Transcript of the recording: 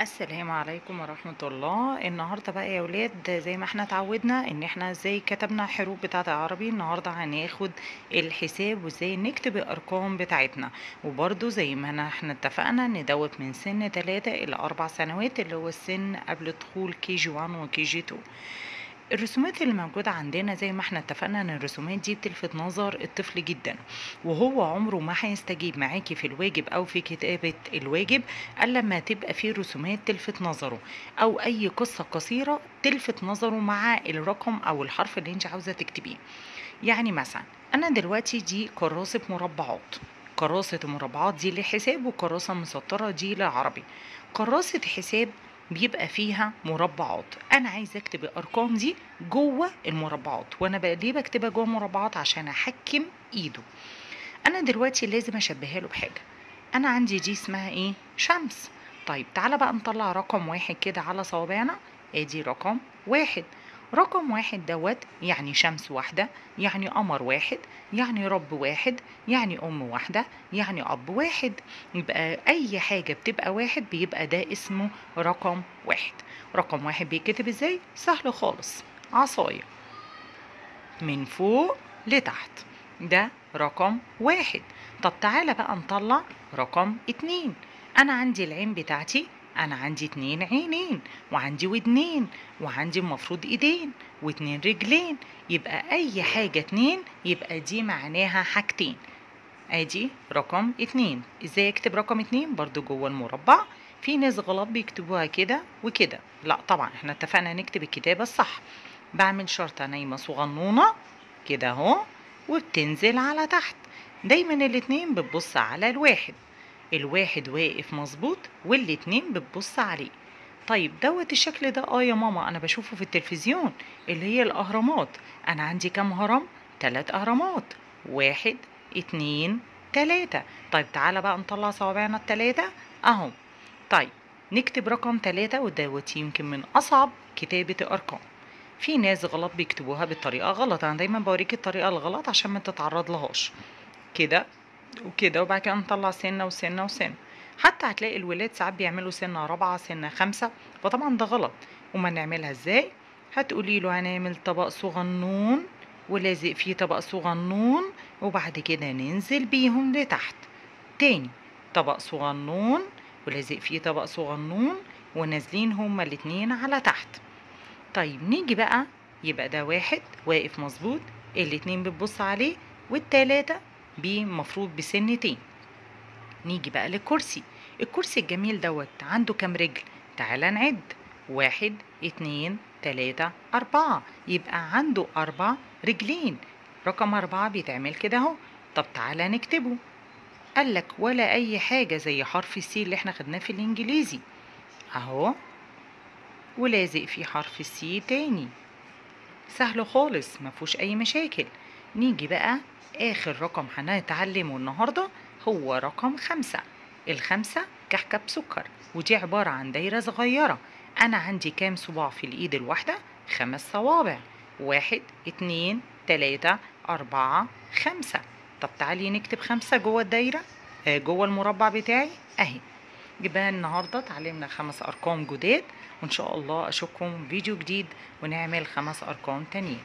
السلام عليكم ورحمة الله. النهاردة بقى يا ولاد زي ما إحنا اتعودنا ان إحنا إزاي كتبنا حروف بتاعة العربي النهاردة هناخد الحساب وازاي نكتب الأرقام بتاعتنا. وبرضو زي ما إحنا اتفقنا ان من سن تلاتة إلى أربع سنوات اللي هو السن قبل دخول كي جي 1 وكي جي 2 الرسومات اللي موجودة عندنا زي ما إحنا اتفقنا إن الرسومات دي بتلفت نظر الطفل جدا. وهو عمره ما هيستجيب معاكي في الواجب أو في كتابة الواجب إلا لما تبقى فيه رسومات تلفت نظره. أو أي قصة قصيرة تلفت نظره مع الرقم أو الحرف اللي انت عاوزة تكتبيه. يعني مثلا أنا دلوقتي دي كراسة مربعات. كراسة المربعات دي للحساب وكراسة مسطرة دي للعربي كراسة حساب بيبقى فيها مربعات. أنا عايزة أكتب الأرقام دي جوه المربعات وأنا ليه بكتبها جوه المربعات؟ عشان أحكم إيده. أنا دلوقتي لازم أشبهها له بحاجة. أنا عندي دي اسمها إيه؟ شمس. طيب تعالى بقى نطلع رقم واحد كده على صوابعنا. أدي رقم واحد. رقم واحد دوت يعني شمس واحدة يعني قمر واحد يعني رب واحد يعني أم واحدة يعني أب واحد. يبقى أي حاجة بتبقى واحد بيبقى ده اسمه رقم واحد. رقم واحد بيتكتب إزاي؟ سهل خالص. عصاية. من فوق لتحت. ده رقم واحد. طب تعالى بقى نطلع رقم اتنين. أنا عندي العين بتاعتي أنا عندي اتنين عينين وعندي ودنين وعندي المفروض إيدين واتنين رجلين. يبقى أي حاجة اتنين يبقى دي معناها حاجتين. أدي رقم اتنين. إزاي أكتب رقم اتنين؟ برضو جوه المربع. في ناس غلط بيكتبوها كده وكده. لا طبعا إحنا اتفقنا نكتب الكتابة الصح. بعمل شرطة نايمة صغنونة كده أهو وبتنزل على تحت. دايما الاتنين بتبص على الواحد. الواحد واقف مظبوط والاتنين بتبص عليه. طيب دوت الشكل ده آه يا ماما أنا بشوفه في التلفزيون اللي هي الأهرامات. أنا عندي كام هرم تلات أهرامات. واحد اتنين تلاتة. طيب تعالى بقى نطلع صوابعنا التلاتة أهو. طيب نكتب رقم تلاتة ودوت يمكن من أصعب كتابة الارقام في ناس غلط بيكتبوها بالطريقة غلط. أنا دايما بوريك الطريقة الغلط عشان ما تتعرض لهاش كده وكده وبعد كده نطلع سنة وسنة وسنة. حتى هتلاقي الولاد ساعات بيعملوا سنة رابعة سنة خمسة فطبعا ده غلط. وما نعملها إزاي؟ هتقولي له هنعمل طبق صغنون ولازق فيه طبق صغنون وبعد كده ننزل بيهم لتحت. تاني طبق صغنون ولازق فيه طبق صغنون ونازلين هما الاتنين على تحت. طيب نيجي بقى يبقى ده واحد واقف مظبوط الاتنين بتبص عليه والتلاتة بيه مفروض بسنتين. نيجي بقى للكرسي. الكرسي الجميل دوت عنده كام رجل؟ تعالى نعد. واحد اتنين تلاتة أربعة. يبقى عنده أربع رجلين. رقم أربعة بيتعمل كده أهو. طب تعالى نكتبه. قالك ولا أي حاجة زي حرف السي اللي إحنا خدناه في الإنجليزي. أهو. ولازق فيه حرف السي تاني. سهل خالص مفهوش أي مشاكل. نيجي بقى آخر رقم هنتعلمه النهاردة هو رقم خمسة. الخمسة كحكة بسكر ودي عبارة عن دايرة صغيرة. أنا عندي كام صباع في الإيد الواحدة؟ خمس صوابع. واحد اتنين تلاتة أربعة خمسة. طب تعالي نكتب خمسة جوه الدايرة. آه جوه المربع بتاعي أهي. يبقى النهاردة اتعلمنا خمس أرقام جداد وإن شاء الله أشوفكم فيديو جديد ونعمل خمس أرقام تانيين.